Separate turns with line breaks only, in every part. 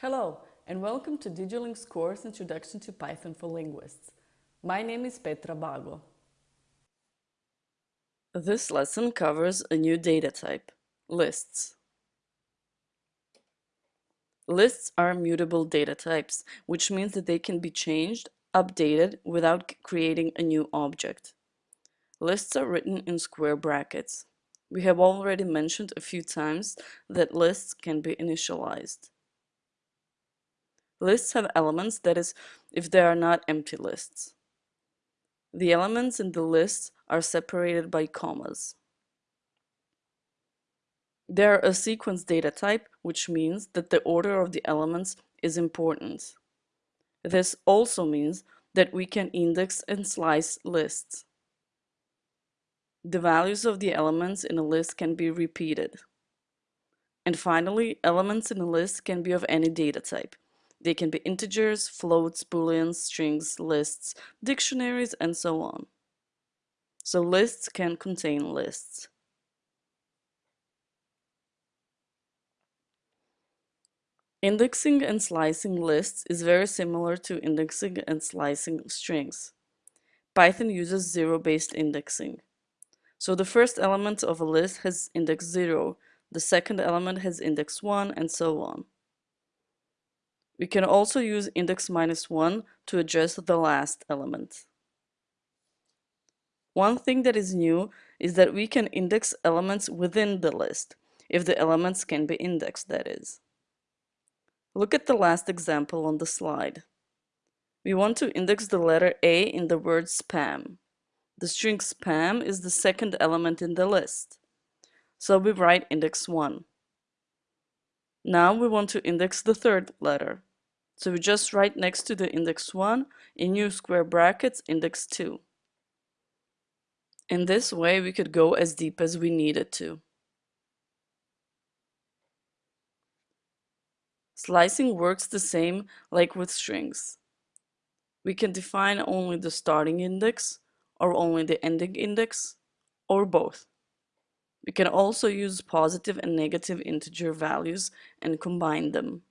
Hello, and welcome to DigiLing's course Introduction to Python for Linguists. My name is Petra Bago. This lesson covers a new data type, lists. Lists are mutable data types, which means that they can be changed, updated, without creating a new object. Lists are written in square brackets. We have already mentioned a few times that lists can be initialized. Lists have elements, that is, if they are not empty lists. The elements in the list are separated by commas. They are a sequence data type, which means that the order of the elements is important. This also means that we can index and slice lists. The values of the elements in a list can be repeated. And finally, elements in a list can be of any data type. They can be integers, floats, booleans, strings, lists, dictionaries, and so on. So lists can contain lists. Indexing and slicing lists is very similar to indexing and slicing strings. Python uses zero-based indexing. So the first element of a list has index 0, the second element has index 1, and so on. We can also use index minus 1 to address the last element. One thing that is new is that we can index elements within the list, if the elements can be indexed, that is. Look at the last example on the slide. We want to index the letter A in the word spam. The string spam is the second element in the list. So we write index 1. Now we want to index the third letter. So we just write next to the index 1 in new square brackets index 2. In this way we could go as deep as we needed to. Slicing works the same like with strings. We can define only the starting index or only the ending index or both. We can also use positive and negative integer values and combine them.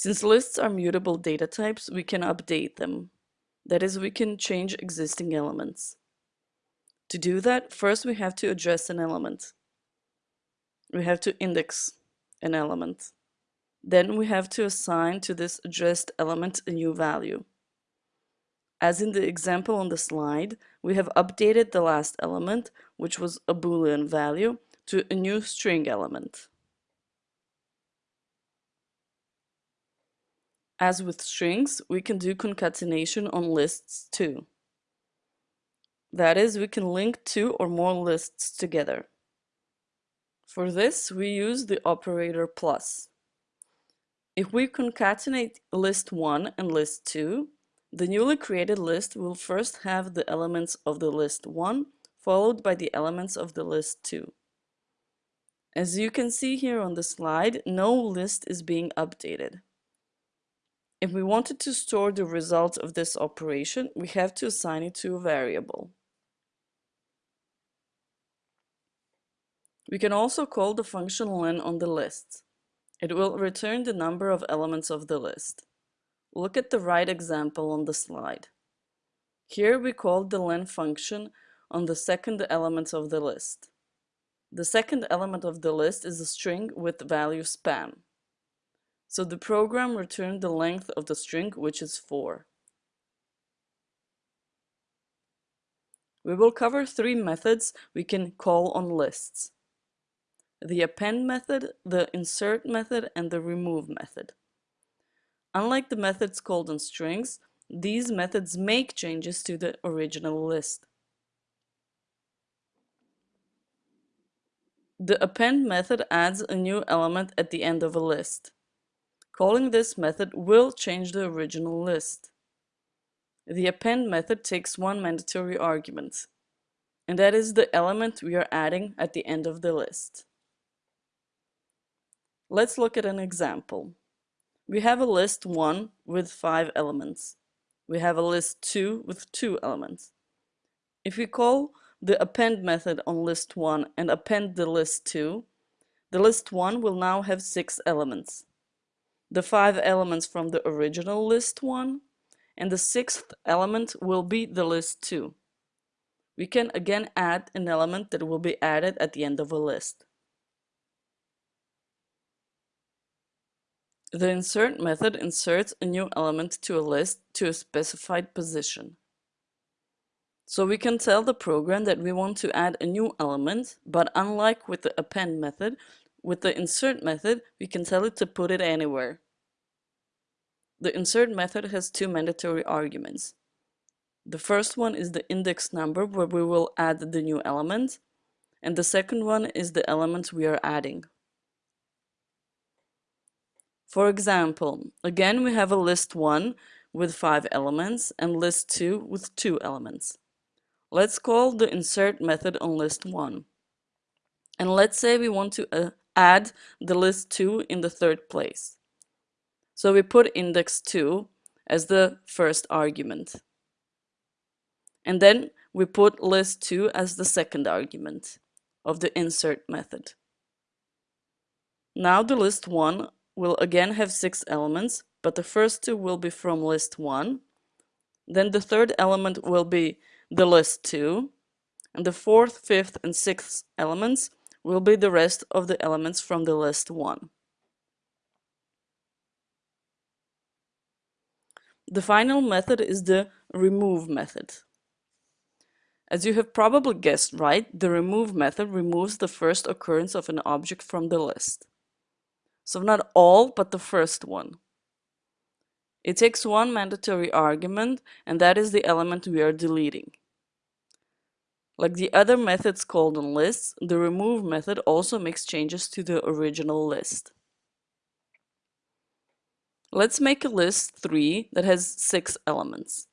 Since lists are mutable data types, we can update them. That is, we can change existing elements. To do that, first we have to address an element. We have to index an element. Then we have to assign to this addressed element a new value. As in the example on the slide, we have updated the last element, which was a boolean value, to a new string element. As with strings, we can do concatenation on lists too. That is, we can link two or more lists together. For this, we use the operator plus. If we concatenate list 1 and list 2, the newly created list will first have the elements of the list 1 followed by the elements of the list 2. As you can see here on the slide, no list is being updated. If we wanted to store the result of this operation, we have to assign it to a variable. We can also call the function len on the list. It will return the number of elements of the list. Look at the right example on the slide. Here we call the len function on the second element of the list. The second element of the list is a string with value spam. So the program returned the length of the string, which is 4. We will cover three methods we can call on lists. The append method, the insert method, and the remove method. Unlike the methods called on strings, these methods make changes to the original list. The append method adds a new element at the end of a list. Calling this method will change the original list. The append method takes one mandatory argument, and that is the element we are adding at the end of the list. Let's look at an example. We have a list 1 with 5 elements. We have a list 2 with 2 elements. If we call the append method on list 1 and append the list 2, The list 1 will now have 6 elements. The 5 elements from the original list 1, and the sixth element will be the list 2. We can again add an element that will be added at the end of a list. The insert method inserts a new element to a list to a specified position. So we can tell the program that we want to add a new element, but unlike with the append method, with the insert method, we can tell it to put it anywhere. The insert method has two mandatory arguments. The first one is the index number where we will add the new element, and the second one is the element we are adding. For example, again we have a list 1 with 5 elements and list 2 with 2 elements. Let's call the insert method on list 1. And let's say we want to uh, add the list 2 in the third place. So we put index 2 as the first argument. And then we put list 2 as the second argument of the insert method. Now the list 1 will again have six elements, but the first two will be from list 1. Then the third element will be the list 2. And the fourth, fifth, and sixth elements will be the rest of the elements from the list 1. The final method is the remove method. As you have probably guessed right, the remove method removes the first occurrence of an object from the list. So not all, but the first one. It takes one mandatory argument, and that is the element we are deleting. Like the other methods called on lists, the remove method also makes changes to the original list. Let's make a list 3 that has 6 elements.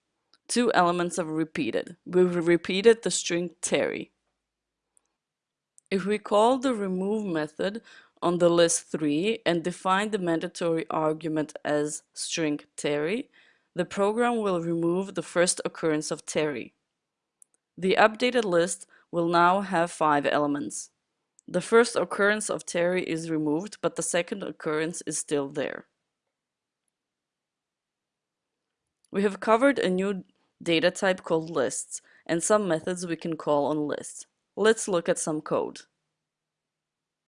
Two elements are repeated. We've repeated the string Terry. If we call the remove method on the list 3 and define the mandatory argument as string Terry, the program will remove the first occurrence of Terry. The updated list will now have five elements. The first occurrence of Terry is removed, but the second occurrence is still there. We have covered a new data type called lists and some methods we can call on lists. Let's look at some code.